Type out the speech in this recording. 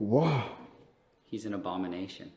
Whoa. He's an abomination.